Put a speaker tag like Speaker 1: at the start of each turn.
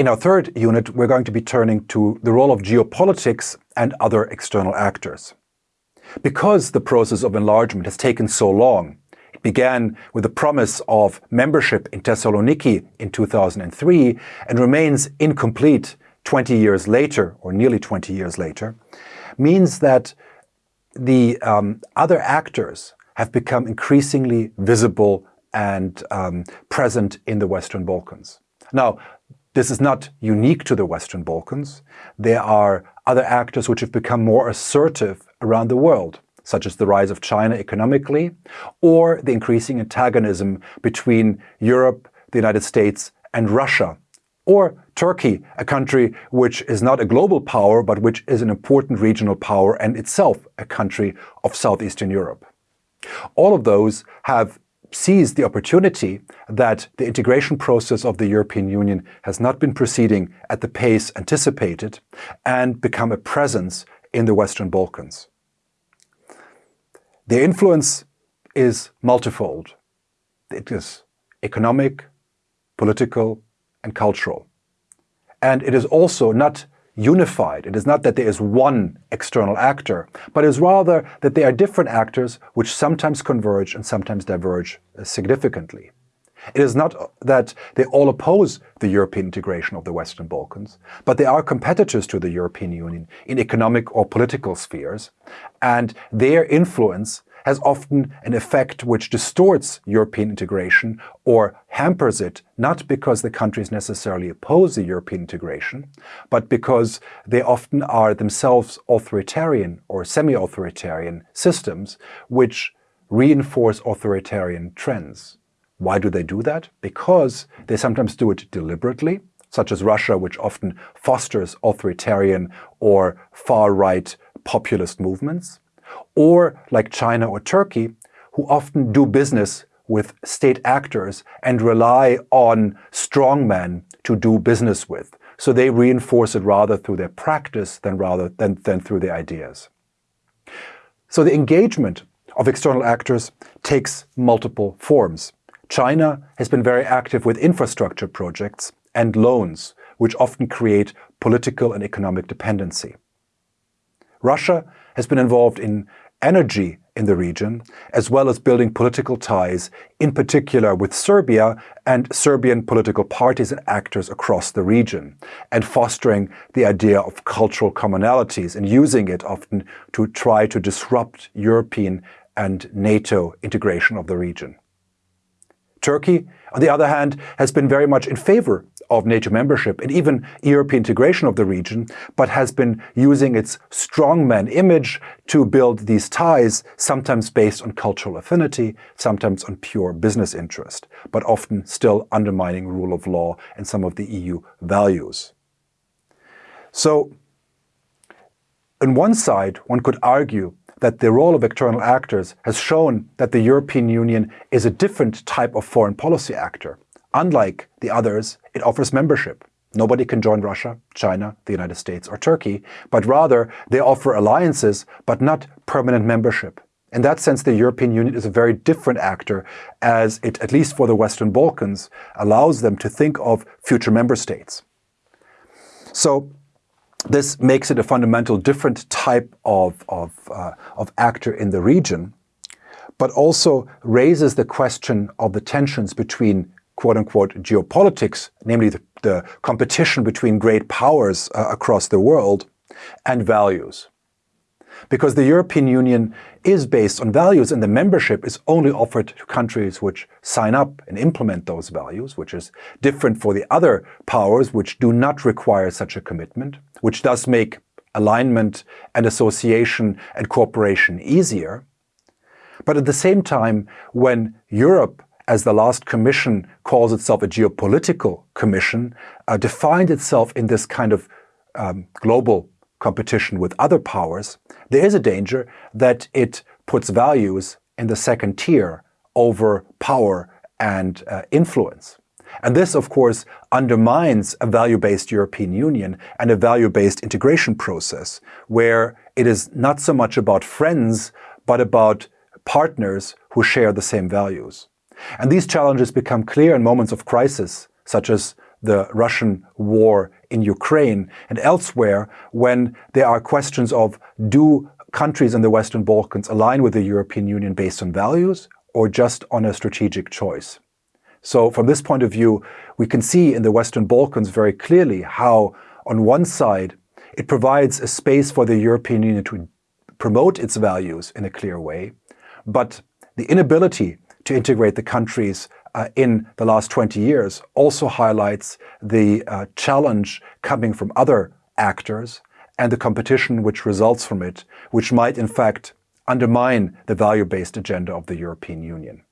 Speaker 1: In our third unit, we're going to be turning to the role of geopolitics and other external actors. Because the process of enlargement has taken so long, it began with the promise of membership in Thessaloniki in 2003 and remains incomplete 20 years later, or nearly 20 years later, means that the um, other actors have become increasingly visible and um, present in the Western Balkans. Now, this is not unique to the Western Balkans. There are other actors which have become more assertive around the world, such as the rise of China economically, or the increasing antagonism between Europe, the United States, and Russia, or Turkey, a country which is not a global power, but which is an important regional power and itself a country of Southeastern Europe. All of those have seized the opportunity that the integration process of the European Union has not been proceeding at the pace anticipated and become a presence in the Western Balkans. Their influence is multifold. It is economic, political, and cultural. And it is also not unified. It is not that there is one external actor, but it is rather that there are different actors which sometimes converge and sometimes diverge uh, significantly. It is not uh, that they all oppose the European integration of the Western Balkans, but they are competitors to the European Union in economic or political spheres, and their influence has often an effect which distorts European integration or hampers it, not because the countries necessarily oppose the European integration, but because they often are themselves authoritarian or semi-authoritarian systems which reinforce authoritarian trends. Why do they do that? Because they sometimes do it deliberately, such as Russia, which often fosters authoritarian or far-right populist movements or like China or Turkey, who often do business with state actors and rely on strongmen to do business with. So they reinforce it rather through their practice than rather than, than through their ideas. So the engagement of external actors takes multiple forms. China has been very active with infrastructure projects and loans, which often create political and economic dependency. Russia has been involved in energy in the region, as well as building political ties, in particular with Serbia and Serbian political parties and actors across the region, and fostering the idea of cultural commonalities and using it often to try to disrupt European and NATO integration of the region. Turkey, on the other hand, has been very much in favor of NATO membership and even European integration of the region, but has been using its strongman image to build these ties, sometimes based on cultural affinity, sometimes on pure business interest, but often still undermining rule of law and some of the EU values. So, on one side, one could argue that the role of external actors has shown that the European Union is a different type of foreign policy actor. Unlike the others, it offers membership. Nobody can join Russia, China, the United States or Turkey, but rather they offer alliances, but not permanent membership. In that sense, the European Union is a very different actor as it, at least for the Western Balkans, allows them to think of future member states. So this makes it a fundamental different type of, of, uh, of actor in the region, but also raises the question of the tensions between quote-unquote geopolitics, namely the, the, competition between great powers uh, across the world, and values. Because the European Union is based on values and the membership is only offered to countries which sign up and implement those values, which is different for the other powers which do not require such a commitment, which does make alignment and association and cooperation easier. But at the same time, when Europe as the last commission calls itself a geopolitical commission, uh, defined itself in this kind of um, global competition with other powers, there is a danger that it puts values in the second tier over power and uh, influence. And this, of course, undermines a value-based European Union and a value-based integration process, where it is not so much about friends, but about partners who share the same values. And these challenges become clear in moments of crisis, such as the Russian war in Ukraine and elsewhere when there are questions of do countries in the Western Balkans align with the European Union based on values or just on a strategic choice. So from this point of view, we can see in the Western Balkans very clearly how on one side it provides a space for the European Union to promote its values in a clear way, but the inability to integrate the countries uh, in the last 20 years also highlights the uh, challenge coming from other actors and the competition which results from it, which might in fact undermine the value-based agenda of the European Union.